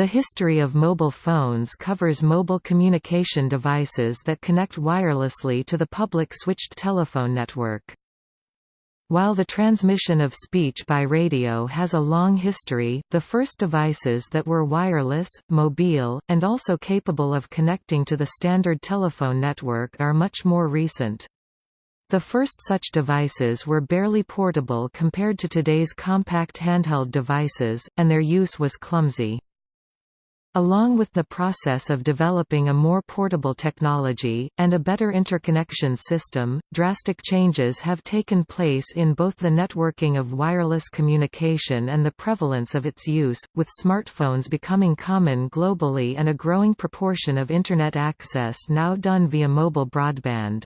The history of mobile phones covers mobile communication devices that connect wirelessly to the public switched telephone network. While the transmission of speech by radio has a long history, the first devices that were wireless, mobile, and also capable of connecting to the standard telephone network are much more recent. The first such devices were barely portable compared to today's compact handheld devices, and their use was clumsy. Along with the process of developing a more portable technology, and a better interconnection system, drastic changes have taken place in both the networking of wireless communication and the prevalence of its use, with smartphones becoming common globally and a growing proportion of Internet access now done via mobile broadband.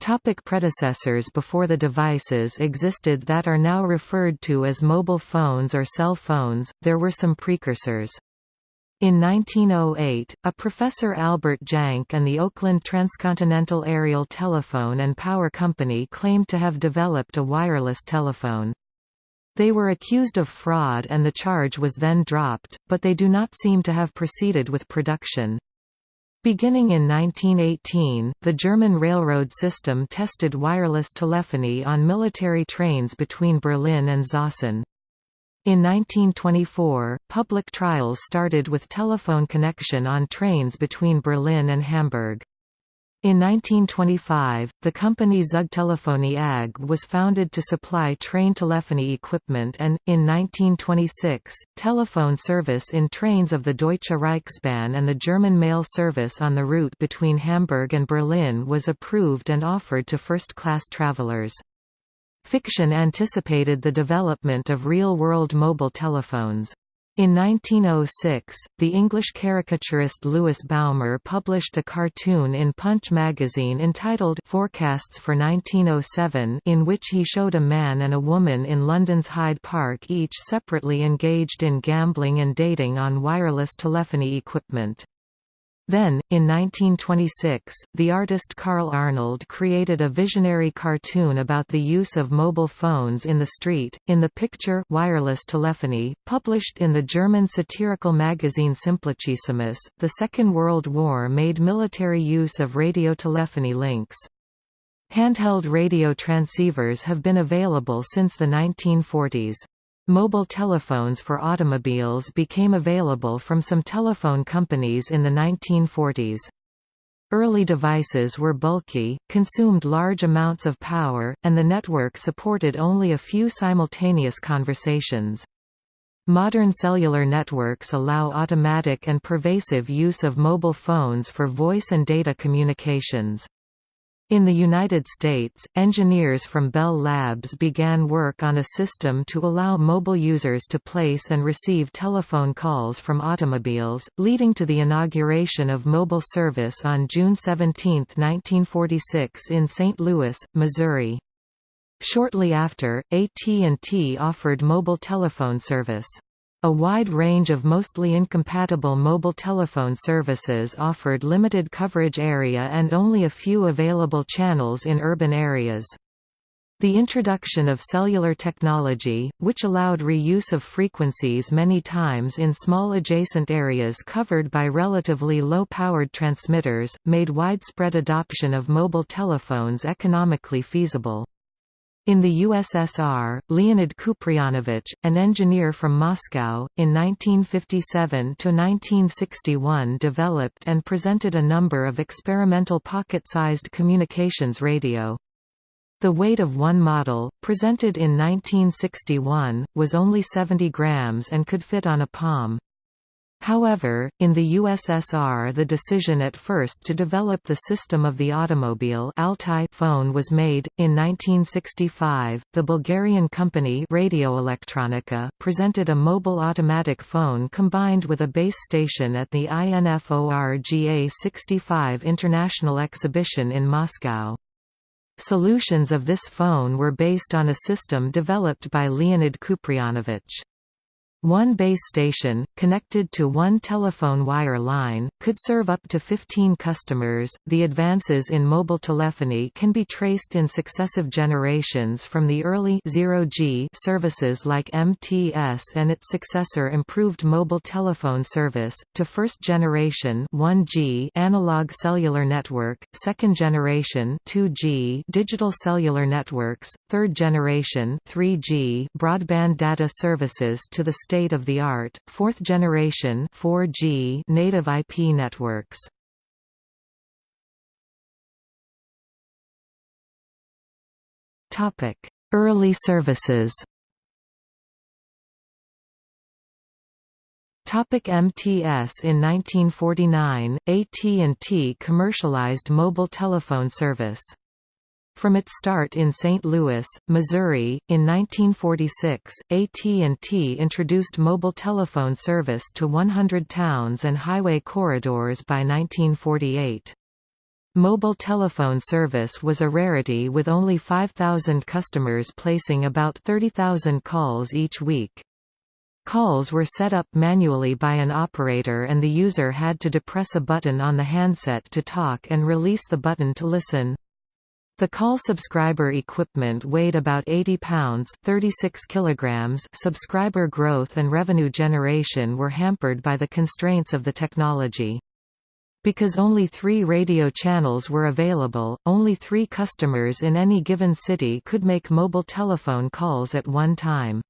Topic predecessors Before the devices existed that are now referred to as mobile phones or cell phones, there were some precursors. In 1908, a Professor Albert Jahnke and the Oakland Transcontinental Aerial Telephone and Power Company claimed to have developed a wireless telephone. They were accused of fraud and the charge was then dropped, but they do not seem to have proceeded with production. Beginning in 1918, the German railroad system tested wireless telephony on military trains between Berlin and Zossen. In 1924, public trials started with telephone connection on trains between Berlin and Hamburg. In 1925, the company Zugtelephonie AG was founded to supply train telephony equipment and, in 1926, telephone service in trains of the Deutsche Reichsbahn and the German mail service on the route between Hamburg and Berlin was approved and offered to first-class travelers. Fiction anticipated the development of real-world mobile telephones. In 1906, the English caricaturist Lewis Baumer published a cartoon in Punch magazine entitled Forecasts for 1907 in which he showed a man and a woman in London's Hyde Park each separately engaged in gambling and dating on wireless telephony equipment. Then, in 1926, the artist Karl Arnold created a visionary cartoon about the use of mobile phones in the street, in the picture Wireless Telephony, published in the German satirical magazine Simplicissimus. The Second World War made military use of radiotelephony links. Handheld radio transceivers have been available since the 1940s. Mobile telephones for automobiles became available from some telephone companies in the 1940s. Early devices were bulky, consumed large amounts of power, and the network supported only a few simultaneous conversations. Modern cellular networks allow automatic and pervasive use of mobile phones for voice and data communications. In the United States, engineers from Bell Labs began work on a system to allow mobile users to place and receive telephone calls from automobiles, leading to the inauguration of mobile service on June 17, 1946 in St. Louis, Missouri. Shortly after, AT&T offered mobile telephone service. A wide range of mostly incompatible mobile telephone services offered limited coverage area and only a few available channels in urban areas. The introduction of cellular technology, which allowed reuse of frequencies many times in small adjacent areas covered by relatively low-powered transmitters, made widespread adoption of mobile telephones economically feasible. In the USSR, Leonid Kupryanovich, an engineer from Moscow, in 1957–1961 developed and presented a number of experimental pocket-sized communications radio. The weight of one model, presented in 1961, was only 70 grams and could fit on a palm. However, in the USSR the decision at first to develop the system of the automobile Altai phone was made. In 1965, the Bulgarian company Radioelektronika presented a mobile automatic phone combined with a base station at the INFORGA 65 International Exhibition in Moscow. Solutions of this phone were based on a system developed by Leonid Kupryanovich. One base station, connected to one telephone wire line, could serve up to 15 customers. The advances in mobile telephony can be traced in successive generations from the early 0G services like MTS and its successor improved mobile telephone service, to first generation 1G analog cellular network, second generation 2G digital cellular networks, third generation 3G broadband data services to the state-of-the-art, fourth-generation 4G native IP networks. Early services Topic MTS In 1949, AT&T commercialized mobile telephone service. From its start in St. Louis, Missouri, in 1946, AT&T introduced mobile telephone service to 100 towns and highway corridors by 1948. Mobile telephone service was a rarity with only 5,000 customers placing about 30,000 calls each week. Calls were set up manually by an operator and the user had to depress a button on the handset to talk and release the button to listen. The call subscriber equipment weighed about 80 pounds 36 kilograms. Subscriber growth and revenue generation were hampered by the constraints of the technology. Because only three radio channels were available, only three customers in any given city could make mobile telephone calls at one time.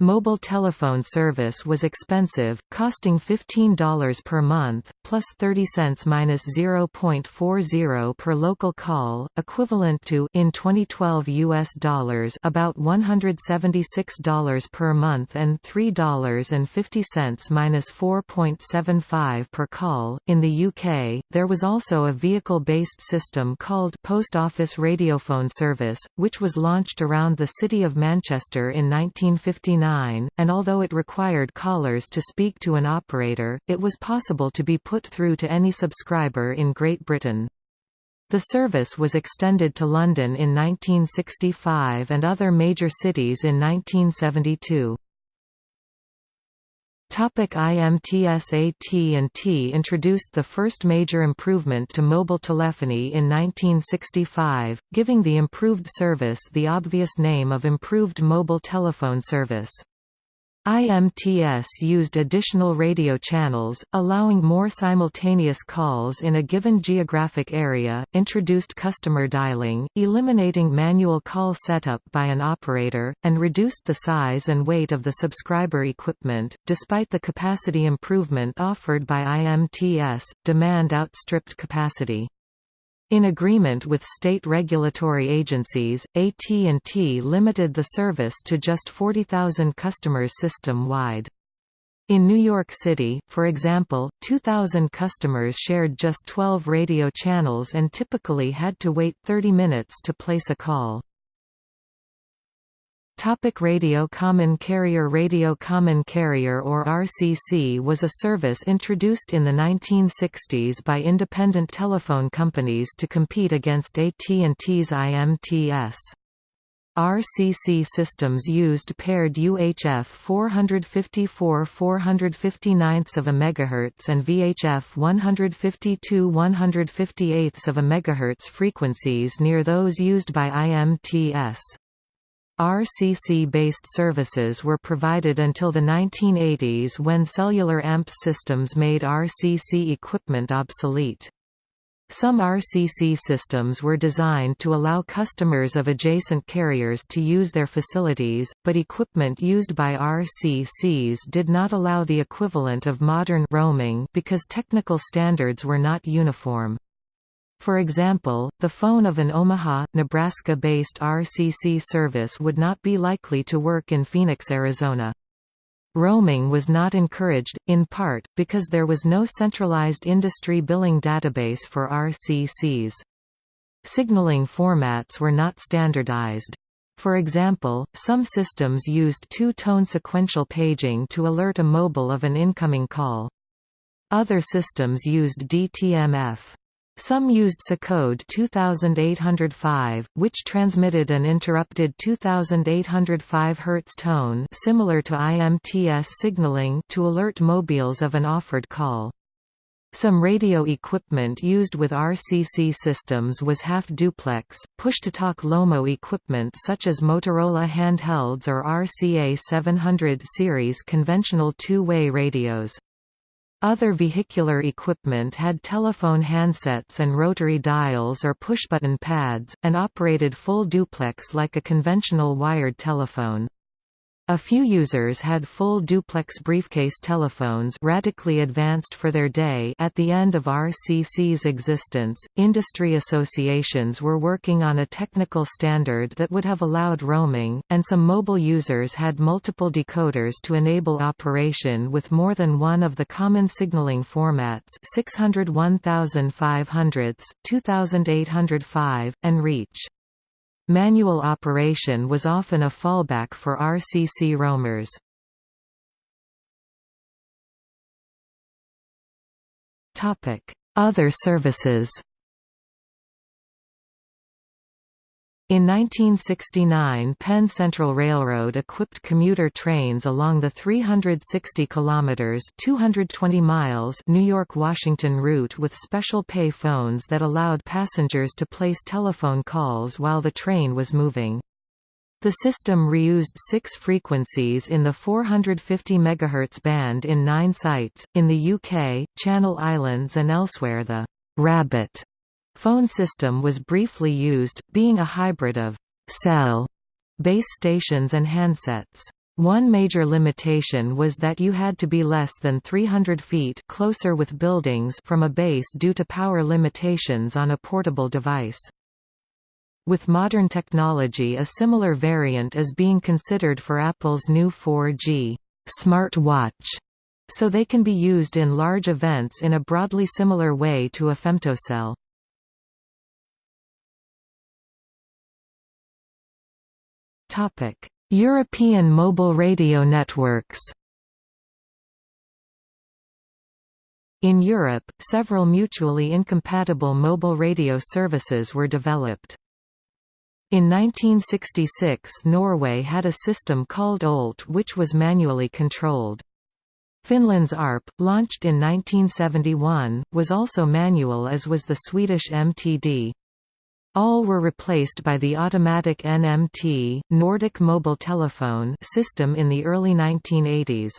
Mobile telephone service was expensive, costing $15 per month, plus 30 cents minus 0.40 per local call, equivalent to in 2012 US dollars about $176 per month and $3.50 minus 4.75 per call. In the UK, there was also a vehicle-based system called Post Office Radiophone Service, which was launched around the city of Manchester in 1959 and although it required callers to speak to an operator, it was possible to be put through to any subscriber in Great Britain. The service was extended to London in 1965 and other major cities in 1972. Topic IMTS AT&T introduced the first major improvement to mobile telephony in 1965, giving the improved service the obvious name of Improved Mobile Telephone Service. IMTS used additional radio channels, allowing more simultaneous calls in a given geographic area, introduced customer dialing, eliminating manual call setup by an operator, and reduced the size and weight of the subscriber equipment. Despite the capacity improvement offered by IMTS, demand outstripped capacity. In agreement with state regulatory agencies, AT&T limited the service to just 40,000 customers system-wide. In New York City, for example, 2,000 customers shared just 12 radio channels and typically had to wait 30 minutes to place a call. Topic Radio Common Carrier Radio Common Carrier or RCC was a service introduced in the 1960s by independent telephone companies to compete against AT&T's IMTS. RCC systems used paired UHF 454 459 of a megahertz and VHF 152 158 of a megahertz frequencies near those used by IMTS. RCC-based services were provided until the 1980s when cellular AMPS systems made RCC equipment obsolete. Some RCC systems were designed to allow customers of adjacent carriers to use their facilities, but equipment used by RCCs did not allow the equivalent of modern roaming because technical standards were not uniform. For example, the phone of an Omaha, Nebraska-based RCC service would not be likely to work in Phoenix, Arizona. Roaming was not encouraged, in part, because there was no centralized industry billing database for RCCs. Signaling formats were not standardized. For example, some systems used two-tone sequential paging to alert a mobile of an incoming call. Other systems used DTMF. Some used SACODE 2805, which transmitted an interrupted 2805 Hz tone similar to IMTS signaling to alert mobiles of an offered call. Some radio equipment used with RCC systems was half-duplex, push-to-talk LOMO equipment such as Motorola handhelds or RCA 700 series conventional two-way radios. Other vehicular equipment had telephone handsets and rotary dials or pushbutton pads, and operated full duplex like a conventional wired telephone. A few users had full duplex briefcase telephones radically advanced for their day at the end of RCC's existence. Industry associations were working on a technical standard that would have allowed roaming, and some mobile users had multiple decoders to enable operation with more than one of the common signaling formats 600 1500, 2805, and reach. Manual operation was often a fallback for RCC roamers. Other services In 1969 Penn Central Railroad equipped commuter trains along the 360 kilometers 220 miles New York-Washington route with special pay phones that allowed passengers to place telephone calls while the train was moving. The system reused six frequencies in the 450 MHz band in nine sites, in the UK, Channel Islands and elsewhere the «Rabbit» Phone system was briefly used, being a hybrid of cell base stations and handsets. One major limitation was that you had to be less than 300 feet closer with buildings from a base due to power limitations on a portable device. With modern technology a similar variant is being considered for Apple's new 4G smart watch, so they can be used in large events in a broadly similar way to a femtocell. European mobile radio networks In Europe, several mutually incompatible mobile radio services were developed. In 1966 Norway had a system called OLT which was manually controlled. Finland's ARP, launched in 1971, was also manual as was the Swedish MTD. All were replaced by the automatic NMT Nordic Mobile Telephone system in the early 1980s.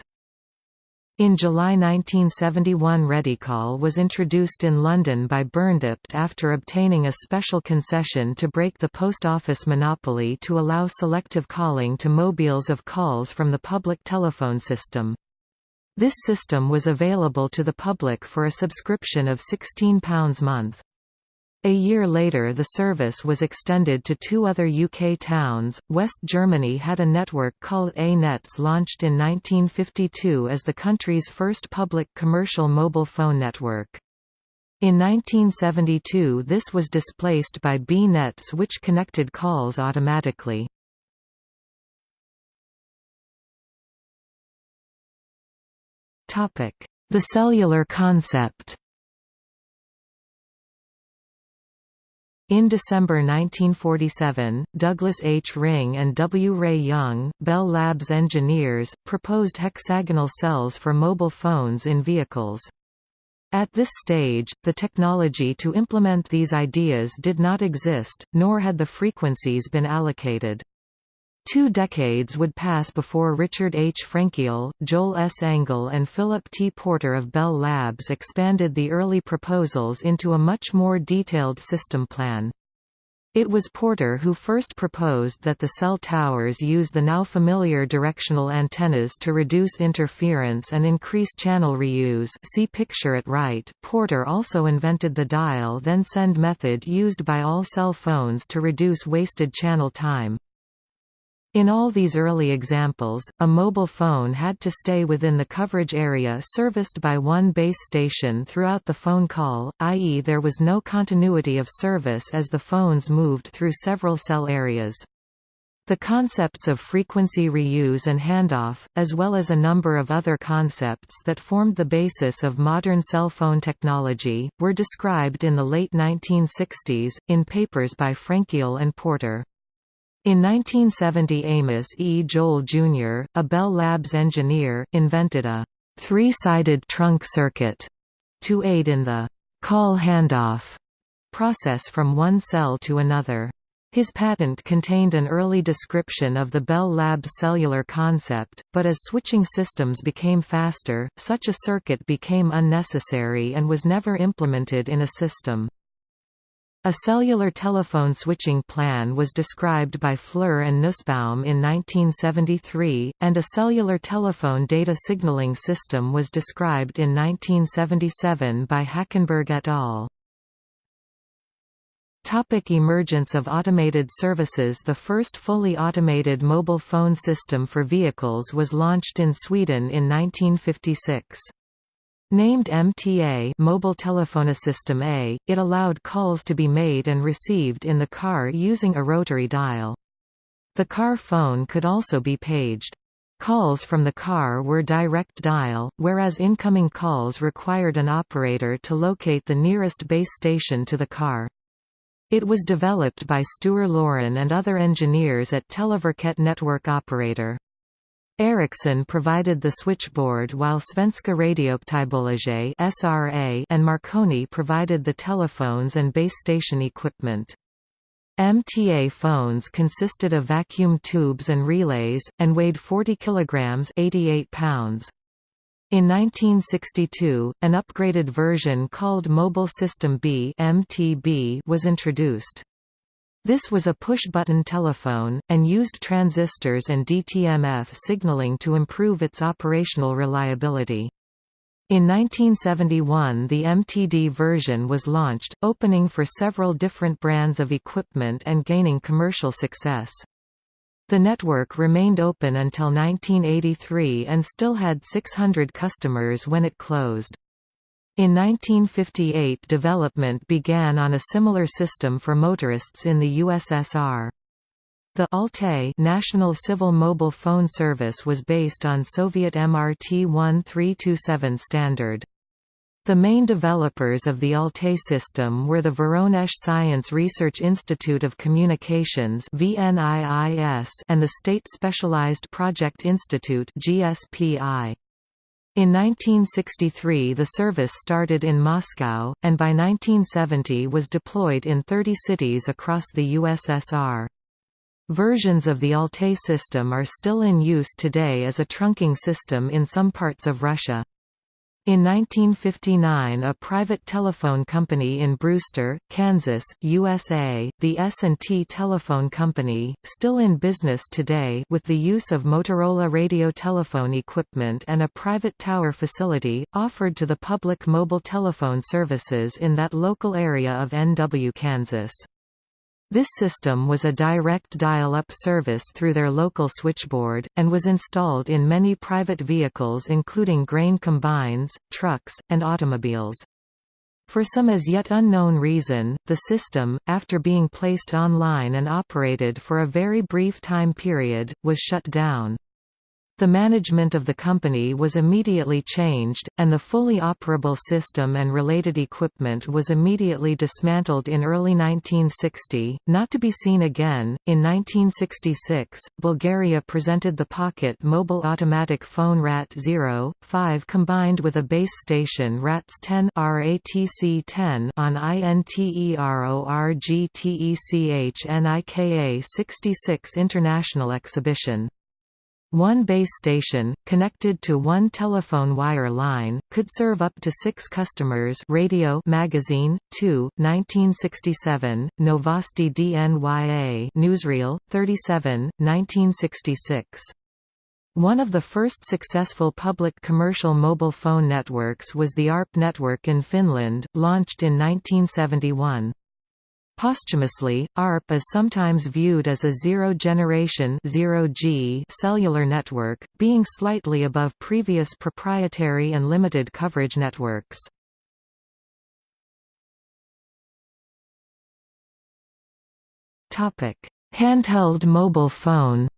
In July 1971 Redicall was introduced in London by Burndept after obtaining a special concession to break the post office monopoly to allow selective calling to mobiles of calls from the public telephone system. This system was available to the public for a subscription of £16 a month. A year later the service was extended to two other UK towns. West Germany had a network called A-Netz launched in 1952 as the country's first public commercial mobile phone network. In 1972 this was displaced by B-Netz which connected calls automatically. The cellular concept In December 1947, Douglas H. Ring and W. Ray Young, Bell Labs engineers, proposed hexagonal cells for mobile phones in vehicles. At this stage, the technology to implement these ideas did not exist, nor had the frequencies been allocated. Two decades would pass before Richard H. Frenkiel, Joel S. Engel and Philip T. Porter of Bell Labs expanded the early proposals into a much more detailed system plan. It was Porter who first proposed that the cell towers use the now familiar directional antennas to reduce interference and increase channel reuse see picture at right. Porter also invented the dial-then-send method used by all cell phones to reduce wasted channel time. In all these early examples, a mobile phone had to stay within the coverage area serviced by one base station throughout the phone call, i.e. there was no continuity of service as the phones moved through several cell areas. The concepts of frequency reuse and handoff, as well as a number of other concepts that formed the basis of modern cell phone technology, were described in the late 1960s, in papers by Frenkiel and Porter. In 1970 Amos E. Joel Jr., a Bell Labs engineer, invented a three-sided trunk circuit to aid in the call handoff process from one cell to another. His patent contained an early description of the Bell Labs cellular concept, but as switching systems became faster, such a circuit became unnecessary and was never implemented in a system. A cellular telephone switching plan was described by Fluhr and Nussbaum in 1973, and a cellular telephone data signaling system was described in 1977 by Hackenberg et al. Topic emergence of automated services The first fully automated mobile phone system for vehicles was launched in Sweden in 1956. Named MTA Mobile Telefonisystem A, it allowed calls to be made and received in the car using a rotary dial. The car phone could also be paged. Calls from the car were direct dial, whereas incoming calls required an operator to locate the nearest base station to the car. It was developed by Sture Laurén and other engineers at Televerket Network Operator. Ericsson provided the switchboard while Svenska Radioaktiebolaget (SRA) and Marconi provided the telephones and base station equipment. MTA phones consisted of vacuum tubes and relays, and weighed 40 kilograms 88 pounds. In 1962, an upgraded version called Mobile System B (MTB) was introduced. This was a push-button telephone, and used transistors and DTMF signaling to improve its operational reliability. In 1971 the MTD version was launched, opening for several different brands of equipment and gaining commercial success. The network remained open until 1983 and still had 600 customers when it closed. In 1958 development began on a similar system for motorists in the USSR. The Altai National Civil Mobile Phone Service was based on Soviet MRT 1327 standard. The main developers of the Altai system were the Voronezh Science Research Institute of Communications and the State Specialized Project Institute GSPI. In 1963 the service started in Moscow, and by 1970 was deployed in 30 cities across the USSR. Versions of the Altai system are still in use today as a trunking system in some parts of Russia. In 1959 a private telephone company in Brewster, Kansas, USA, the S&T Telephone Company, still in business today with the use of Motorola radio telephone equipment and a private tower facility, offered to the public mobile telephone services in that local area of NW, Kansas. This system was a direct dial-up service through their local switchboard, and was installed in many private vehicles including grain combines, trucks, and automobiles. For some as yet unknown reason, the system, after being placed online and operated for a very brief time period, was shut down. The management of the company was immediately changed, and the fully operable system and related equipment was immediately dismantled in early 1960, not to be seen again. In 1966, Bulgaria presented the Pocket mobile automatic phone RAT 0, 5 combined with a base station RATS 10 RATC 10 on INTERORGTECHNIKA 66 International Exhibition. One base station, connected to one telephone wire line, could serve up to six customers Radio Magazine, 2, 1967, Novosti DNYA Newsreel, 37, 1966. One of the first successful public commercial mobile phone networks was the ARP network in Finland, launched in 1971. Posthumously, ARP is sometimes viewed as a zero-generation cellular network, being slightly above previous proprietary and limited coverage networks. Handheld mobile phone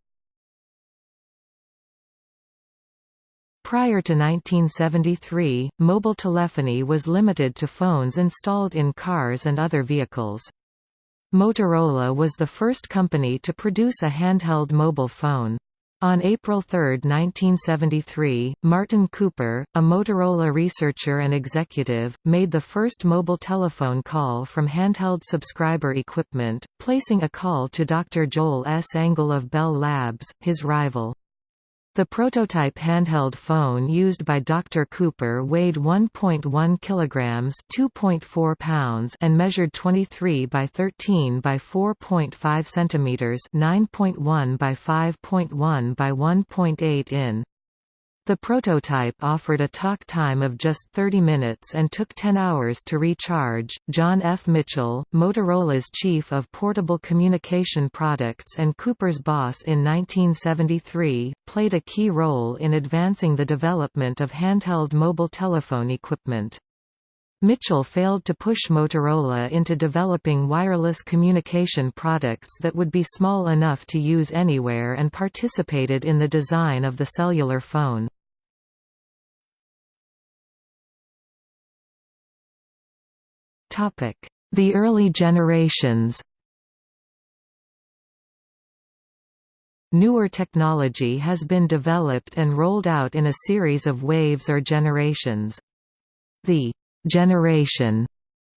Prior to 1973, mobile telephony was limited to phones installed in cars and other vehicles. Motorola was the first company to produce a handheld mobile phone. On April 3, 1973, Martin Cooper, a Motorola researcher and executive, made the first mobile telephone call from handheld subscriber equipment, placing a call to Dr. Joel S. Engel of Bell Labs, his rival. The prototype handheld phone used by Dr. Cooper weighed 1.1 kilograms, 2.4 pounds, and measured 23 by 13 by 4.5 centimeters, 9.1 by 5.1 by 1.8 in. The prototype offered a talk time of just 30 minutes and took 10 hours to recharge. John F. Mitchell, Motorola's chief of portable communication products and Cooper's boss in 1973, played a key role in advancing the development of handheld mobile telephone equipment. Mitchell failed to push Motorola into developing wireless communication products that would be small enough to use anywhere and participated in the design of the cellular phone. The early generations Newer technology has been developed and rolled out in a series of waves or generations. The generation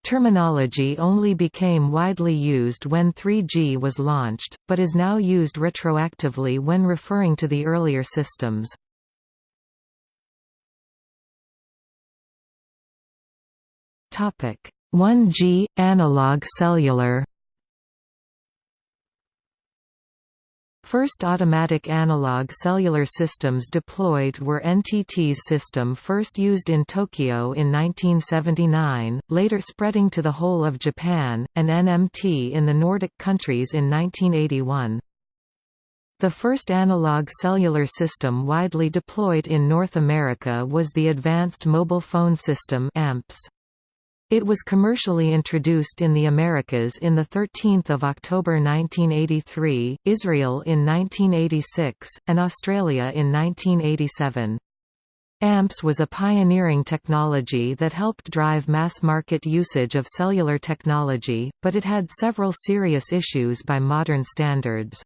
terminology only became widely used when 3G was launched, but is now used retroactively when referring to the earlier systems. Topic 1G analog cellular First automatic analog cellular systems deployed were NTT's system first used in Tokyo in 1979, later spreading to the whole of Japan, and NMT in the Nordic countries in 1981. The first analog cellular system widely deployed in North America was the Advanced Mobile Phone System AMPS. It was commercially introduced in the Americas in 13 October 1983, Israel in 1986, and Australia in 1987. AMPS was a pioneering technology that helped drive mass-market usage of cellular technology, but it had several serious issues by modern standards.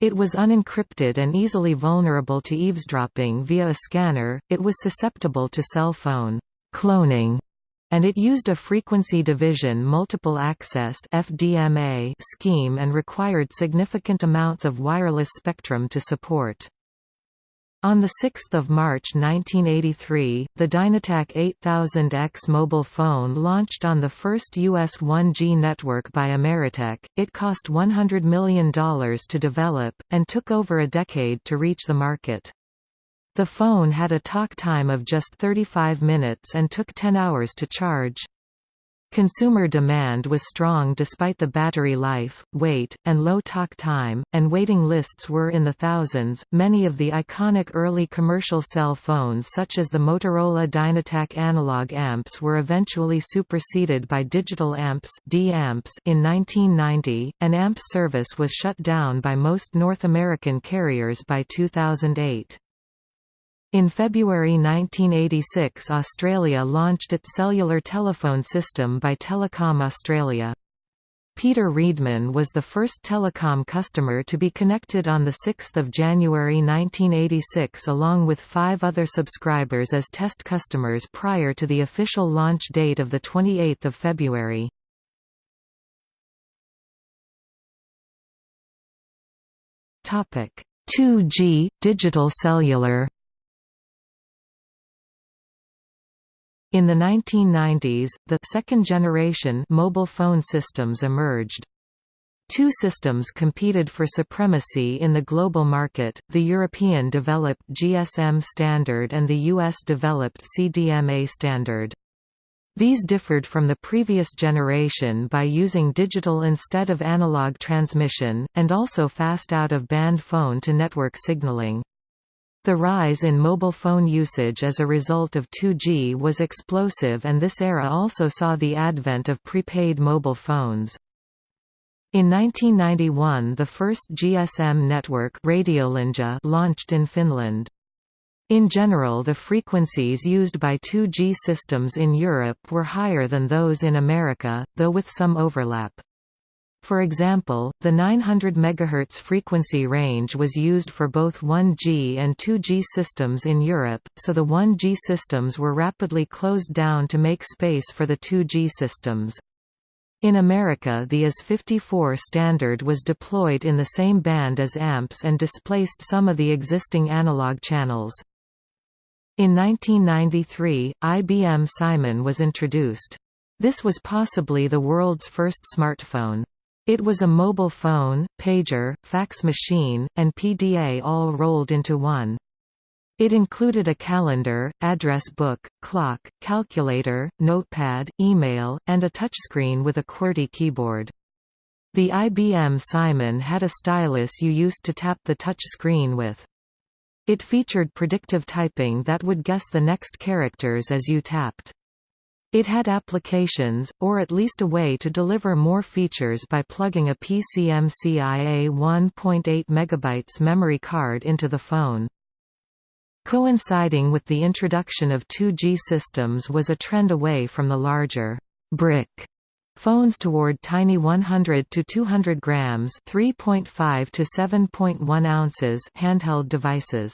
It was unencrypted and easily vulnerable to eavesdropping via a scanner, it was susceptible to cell phone cloning and it used a frequency division multiple access FDMA scheme and required significant amounts of wireless spectrum to support. On 6 March 1983, the Dynatac 8000X mobile phone launched on the first US 1G network by Ameritech. It cost $100 million to develop, and took over a decade to reach the market. The phone had a talk time of just 35 minutes and took 10 hours to charge. Consumer demand was strong despite the battery life, weight, and low talk time, and waiting lists were in the thousands. Many of the iconic early commercial cell phones, such as the Motorola Dynatac analog amps, were eventually superseded by digital amps in 1990, and AMP service was shut down by most North American carriers by 2008. In February 1986 Australia launched its cellular telephone system by Telecom Australia. Peter Reedman was the first telecom customer to be connected on 6 January 1986 along with five other subscribers as test customers prior to the official launch date of 28 February. Topic 2G digital cellular In the 1990s, the second-generation mobile phone systems emerged. Two systems competed for supremacy in the global market, the European-developed GSM standard and the US-developed CDMA standard. These differed from the previous generation by using digital instead of analog transmission, and also fast out-of-band phone-to-network signaling. The rise in mobile phone usage as a result of 2G was explosive and this era also saw the advent of prepaid mobile phones. In 1991 the first GSM network Radiolinja launched in Finland. In general the frequencies used by 2G systems in Europe were higher than those in America, though with some overlap. For example, the 900 MHz frequency range was used for both 1G and 2G systems in Europe, so the 1G systems were rapidly closed down to make space for the 2G systems. In America the IS-54 standard was deployed in the same band as AMPS and displaced some of the existing analog channels. In 1993, IBM Simon was introduced. This was possibly the world's first smartphone. It was a mobile phone, pager, fax machine, and PDA all rolled into one. It included a calendar, address book, clock, calculator, notepad, email, and a touchscreen with a QWERTY keyboard. The IBM Simon had a stylus you used to tap the touch screen with. It featured predictive typing that would guess the next characters as you tapped. It had applications, or at least a way to deliver more features by plugging a PCMCIA 1.8 MB memory card into the phone. Coinciding with the introduction of 2G systems was a trend away from the larger brick phones toward tiny 100 to 200 grams, 3.5 to 7.1 ounces handheld devices.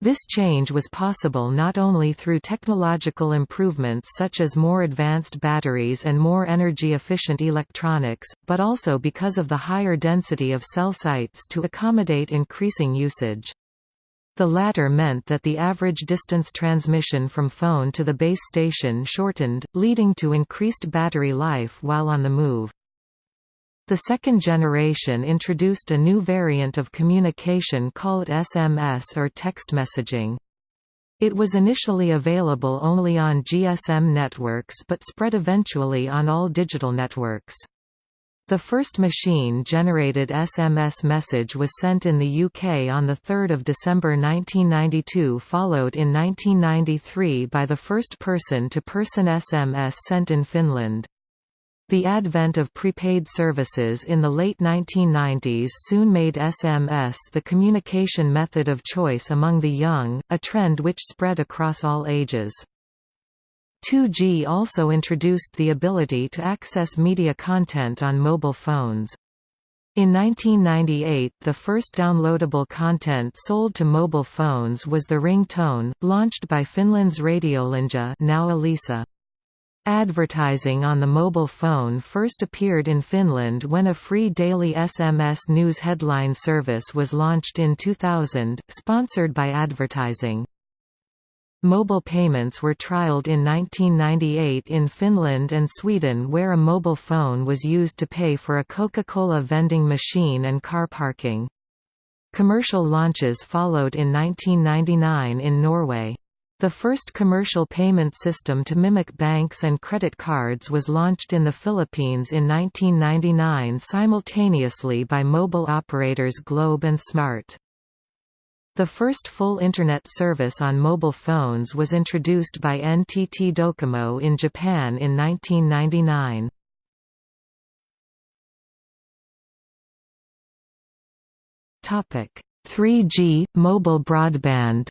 This change was possible not only through technological improvements such as more advanced batteries and more energy-efficient electronics, but also because of the higher density of cell sites to accommodate increasing usage. The latter meant that the average distance transmission from phone to the base station shortened, leading to increased battery life while on the move. The second generation introduced a new variant of communication called SMS or text messaging. It was initially available only on GSM networks but spread eventually on all digital networks. The first machine-generated SMS message was sent in the UK on 3 December 1992 followed in 1993 by the first person-to-person -person SMS sent in Finland. The advent of prepaid services in the late 1990s soon made SMS the communication method of choice among the young, a trend which spread across all ages. 2G also introduced the ability to access media content on mobile phones. In 1998 the first downloadable content sold to mobile phones was the ringtone, launched by Finland's Radiolinja now Elisa. Advertising on the mobile phone first appeared in Finland when a free daily SMS news headline service was launched in 2000, sponsored by advertising. Mobile payments were trialed in 1998 in Finland and Sweden where a mobile phone was used to pay for a Coca-Cola vending machine and car parking. Commercial launches followed in 1999 in Norway. The first commercial payment system to mimic banks and credit cards was launched in the Philippines in 1999 simultaneously by mobile operators Globe and Smart. The first full Internet service on mobile phones was introduced by NTT Docomo in Japan in 1999. Topic: 3G mobile broadband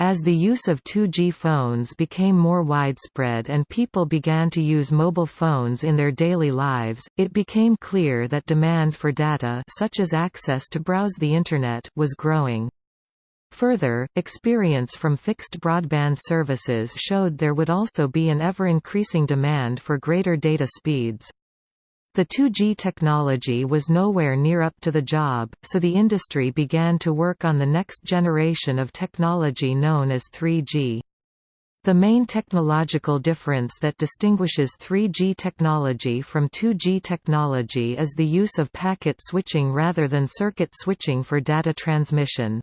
As the use of 2G phones became more widespread and people began to use mobile phones in their daily lives, it became clear that demand for data such as access to browse the Internet was growing. Further, experience from fixed broadband services showed there would also be an ever-increasing demand for greater data speeds. The 2G technology was nowhere near up to the job, so the industry began to work on the next generation of technology known as 3G. The main technological difference that distinguishes 3G technology from 2G technology is the use of packet switching rather than circuit switching for data transmission.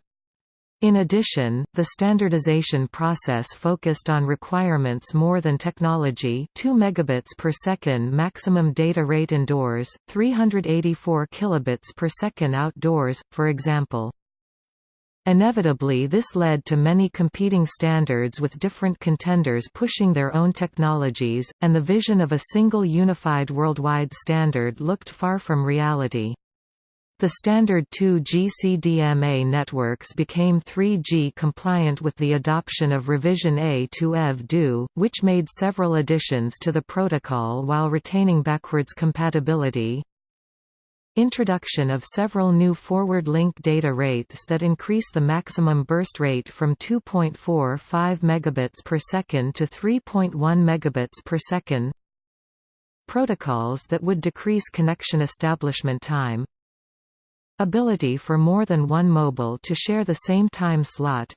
In addition, the standardization process focused on requirements more than technology 2 megabits per second maximum data rate indoors, 384 kilobits per second outdoors, for example. Inevitably this led to many competing standards with different contenders pushing their own technologies, and the vision of a single unified worldwide standard looked far from reality. The standard 2G CDMA networks became 3G compliant with the adoption of revision A to EV-DO, which made several additions to the protocol while retaining backwards compatibility. Introduction of several new forward link data rates that increase the maximum burst rate from 2.45 megabits per second to 3.1 megabits per second. Protocols that would decrease connection establishment time. Ability for more than one mobile to share the same time slot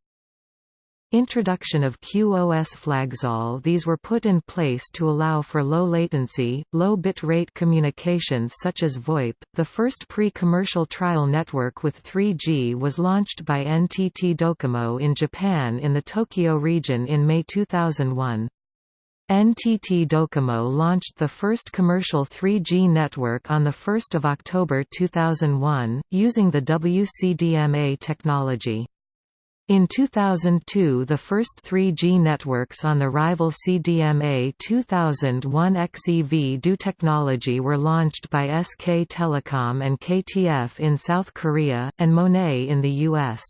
Introduction of QoS flags All these were put in place to allow for low latency, low bit rate communications such as VoIP. The first pre-commercial trial network with 3G was launched by NTT Docomo in Japan in the Tokyo region in May 2001. NTT Docomo launched the first commercial 3G network on 1 October 2001, using the WCDMA technology. In 2002 the first 3G networks on the rival CDMA 2001 XEV-DO technology were launched by SK Telecom and KTF in South Korea, and Monet in the US.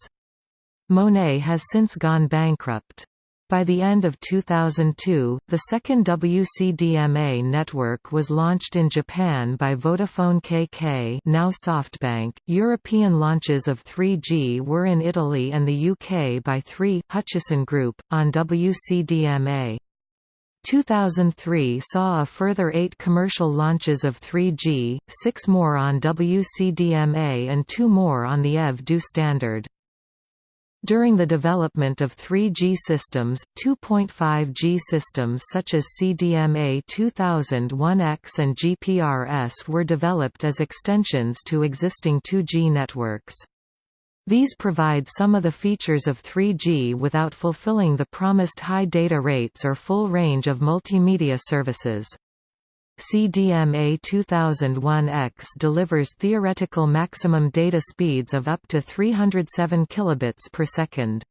Monet has since gone bankrupt. By the end of 2002, the second WCDMA network was launched in Japan by Vodafone KK now SoftBank. European launches of 3G were in Italy and the UK by 3 Hutchison Group, on WCDMA. 2003 saw a further eight commercial launches of 3G, six more on WCDMA and two more on the EV-DO standard. During the development of 3G systems, 2.5G systems such as CDMA2000 1X and GPRS were developed as extensions to existing 2G networks. These provide some of the features of 3G without fulfilling the promised high data rates or full range of multimedia services. CDMA2000 1X delivers theoretical maximum data speeds of up to 307 kilobits per second.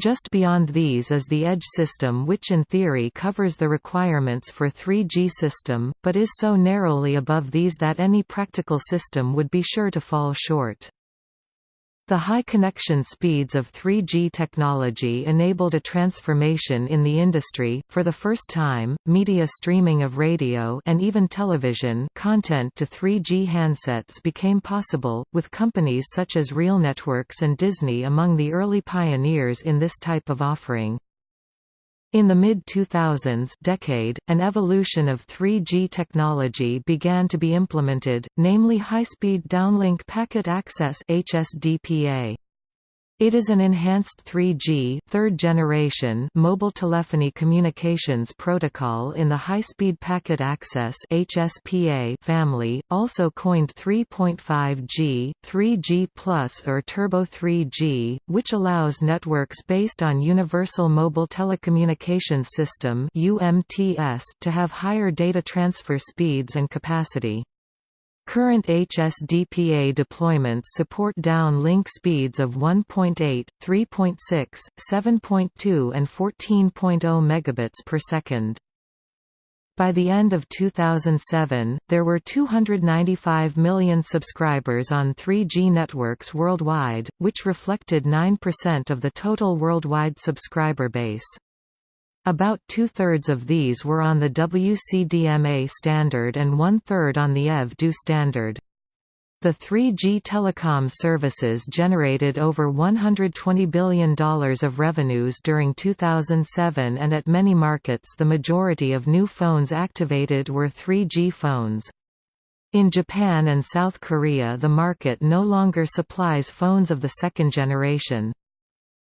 Just beyond these is the Edge system which in theory covers the requirements for 3G system, but is so narrowly above these that any practical system would be sure to fall short. The high connection speeds of 3G technology enabled a transformation in the industry. For the first time, media streaming of radio and even television content to 3G handsets became possible, with companies such as Real Networks and Disney among the early pioneers in this type of offering. In the mid-2000s decade, an evolution of 3G technology began to be implemented, namely high-speed downlink packet access HSDPA. It is an enhanced 3G third generation mobile telephony communications protocol in the high-speed packet access HSPA family, also coined 3.5G, 3G+ or Turbo 3G, which allows networks based on Universal Mobile Telecommunications System (UMTS) to have higher data transfer speeds and capacity. Current HSDPA deployments support down-link speeds of 1.8, 3.6, 7.2 and 14.0 megabits per second. By the end of 2007, there were 295 million subscribers on 3G networks worldwide, which reflected 9% of the total worldwide subscriber base. About two-thirds of these were on the WCDMA standard and one-third on the EV-DO standard. The 3G telecom services generated over $120 billion of revenues during 2007 and at many markets the majority of new phones activated were 3G phones. In Japan and South Korea the market no longer supplies phones of the second generation.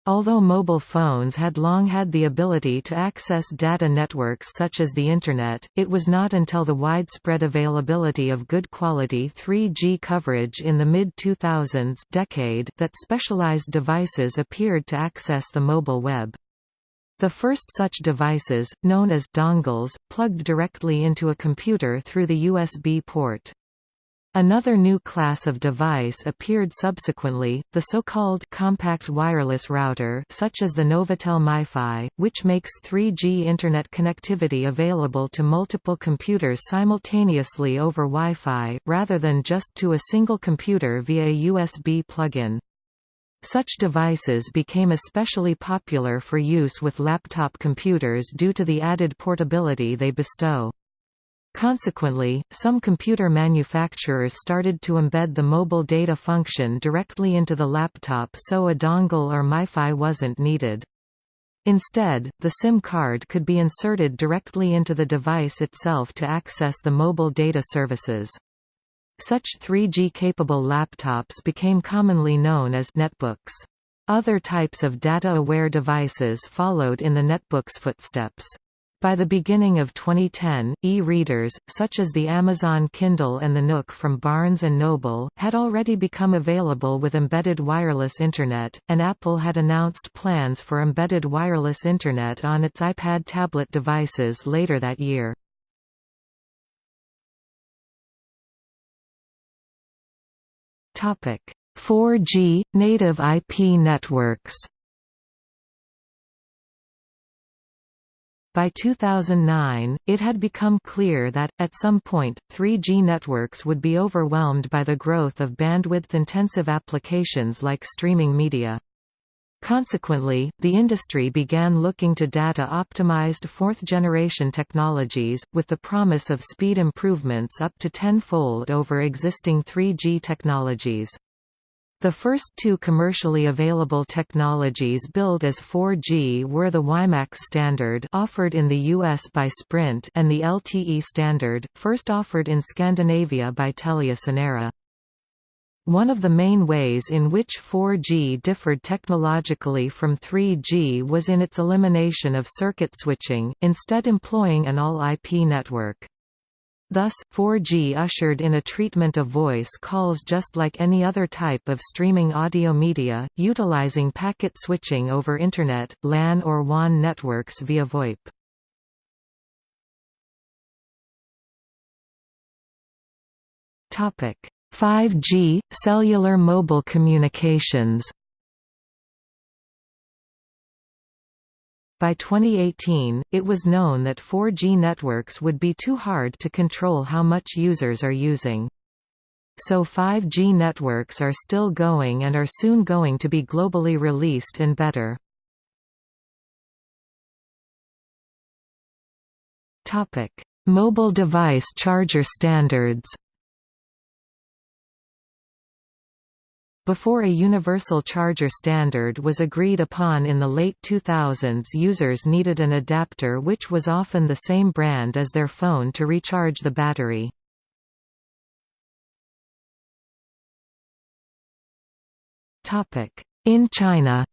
Although mobile phones had long had the ability to access data networks such as the Internet, it was not until the widespread availability of good quality 3G coverage in the mid-2000s decade that specialized devices appeared to access the mobile web. The first such devices, known as dongles, plugged directly into a computer through the USB port. Another new class of device appeared subsequently, the so-called compact wireless router such as the Novatel MiFi, which makes 3G Internet connectivity available to multiple computers simultaneously over Wi-Fi, rather than just to a single computer via a USB plug-in. Such devices became especially popular for use with laptop computers due to the added portability they bestow. Consequently, some computer manufacturers started to embed the mobile data function directly into the laptop so a dongle or MiFi wasn't needed. Instead, the SIM card could be inserted directly into the device itself to access the mobile data services. Such 3G-capable laptops became commonly known as netbooks. Other types of data-aware devices followed in the netbook's footsteps. By the beginning of 2010, e-readers, such as the Amazon Kindle and the Nook from Barnes & Noble, had already become available with embedded wireless Internet, and Apple had announced plans for embedded wireless Internet on its iPad tablet devices later that year. Topic: 4G native IP networks. By 2009, it had become clear that, at some point, 3G networks would be overwhelmed by the growth of bandwidth-intensive applications like streaming media. Consequently, the industry began looking to data-optimized fourth-generation technologies, with the promise of speed improvements up to tenfold over existing 3G technologies. The first two commercially available technologies billed as 4G were the WiMAX standard offered in the US by Sprint and the LTE standard, first offered in Scandinavia by TeliaSonera. One of the main ways in which 4G differed technologically from 3G was in its elimination of circuit switching, instead employing an all-IP network. Thus, 4G ushered in a treatment of voice calls just like any other type of streaming audio media, utilizing packet switching over Internet, LAN or WAN networks via VoIP. Topic: 5G cellular mobile communications. By 2018, it was known that 4G networks would be too hard to control how much users are using. So 5G networks are still going and are soon going to be globally released and better. Mobile device charger standards Before a universal charger standard was agreed upon in the late 2000s users needed an adapter which was often the same brand as their phone to recharge the battery. In China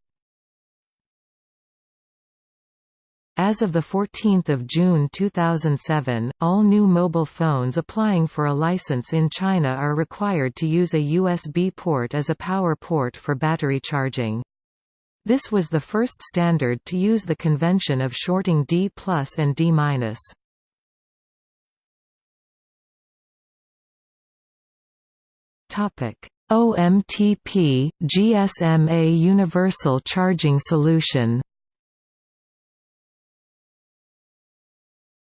As of 14 June 2007, all new mobile phones applying for a license in China are required to use a USB port as a power port for battery charging. This was the first standard to use the convention of shorting D and D OMTP, GSMA Universal Charging Solution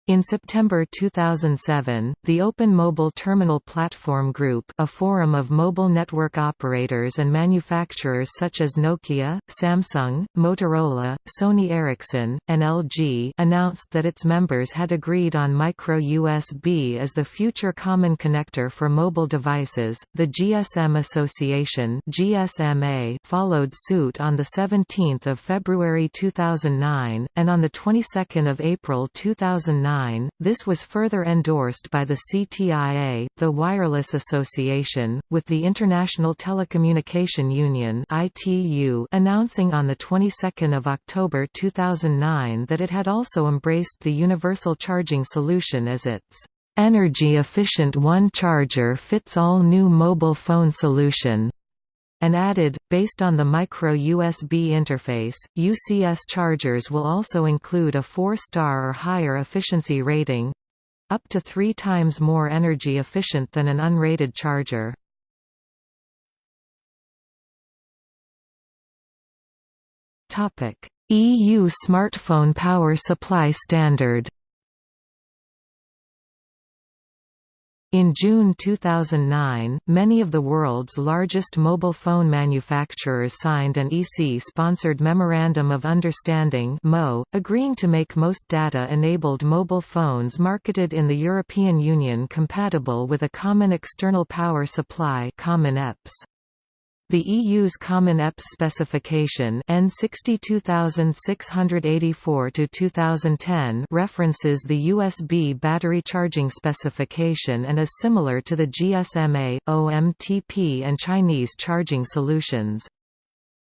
In September 2007, the Open Mobile Terminal Platform Group a forum of mobile network operators and manufacturers such as Nokia, Samsung, Motorola, Sony Ericsson, and LG announced that its members had agreed on micro-USB as the future common connector for mobile devices. The GSM Association GSMA followed suit on 17 February 2009, and on the 22nd of April 2009 this was further endorsed by the CTIA, the Wireless Association, with the International Telecommunication Union (ITU) announcing on the 22nd of October 2009 that it had also embraced the universal charging solution as its energy-efficient one-charger-fits-all new mobile phone solution and added, based on the micro-USB interface, UCS chargers will also include a 4-star or higher efficiency rating. up to three times more energy efficient than an unrated charger. EU smartphone power supply standard In June 2009, many of the world's largest mobile phone manufacturers signed an EC-sponsored Memorandum of Understanding agreeing to make most data-enabled mobile phones marketed in the European Union compatible with a common external power supply (Common EPS). The EU's Common EPS specification EN 62684-2010 references the USB battery charging specification and is similar to the GSMA, OMTP and Chinese charging solutions.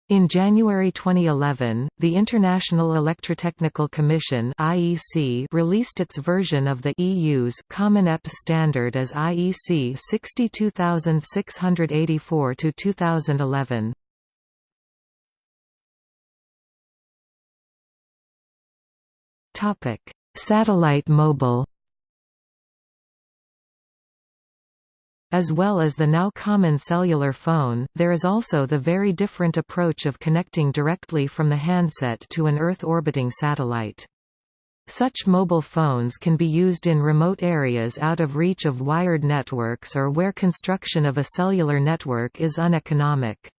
In January 2011, the International Electrotechnical Commission (IEC) released its version of the EU's Common EPS standard as IEC 62684-2011. Topic: Satellite mobile As well as the now common cellular phone, there is also the very different approach of connecting directly from the handset to an Earth-orbiting satellite. Such mobile phones can be used in remote areas out of reach of wired networks or where construction of a cellular network is uneconomic.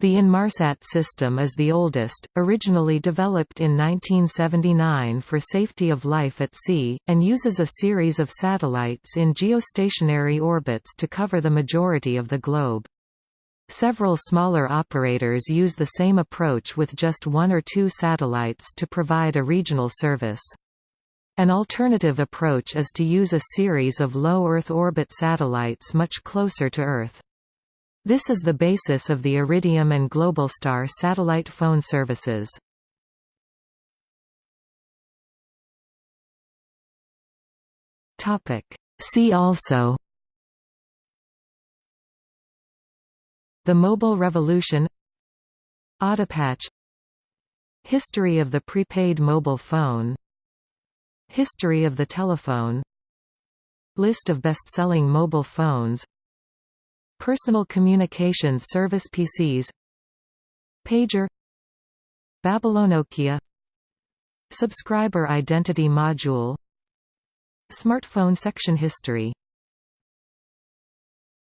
The Inmarsat system is the oldest, originally developed in 1979 for safety of life at sea, and uses a series of satellites in geostationary orbits to cover the majority of the globe. Several smaller operators use the same approach with just one or two satellites to provide a regional service. An alternative approach is to use a series of low Earth orbit satellites much closer to Earth. This is the basis of the Iridium and Globalstar satellite phone services. See also. The Mobile Revolution. Autopatch. History of the prepaid mobile phone. History of the telephone. List of best-selling mobile phones Personal Communications Service PCS Pager. Babylonokia. Subscriber Identity Module. Smartphone Section History